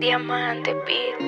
Diamante Beat.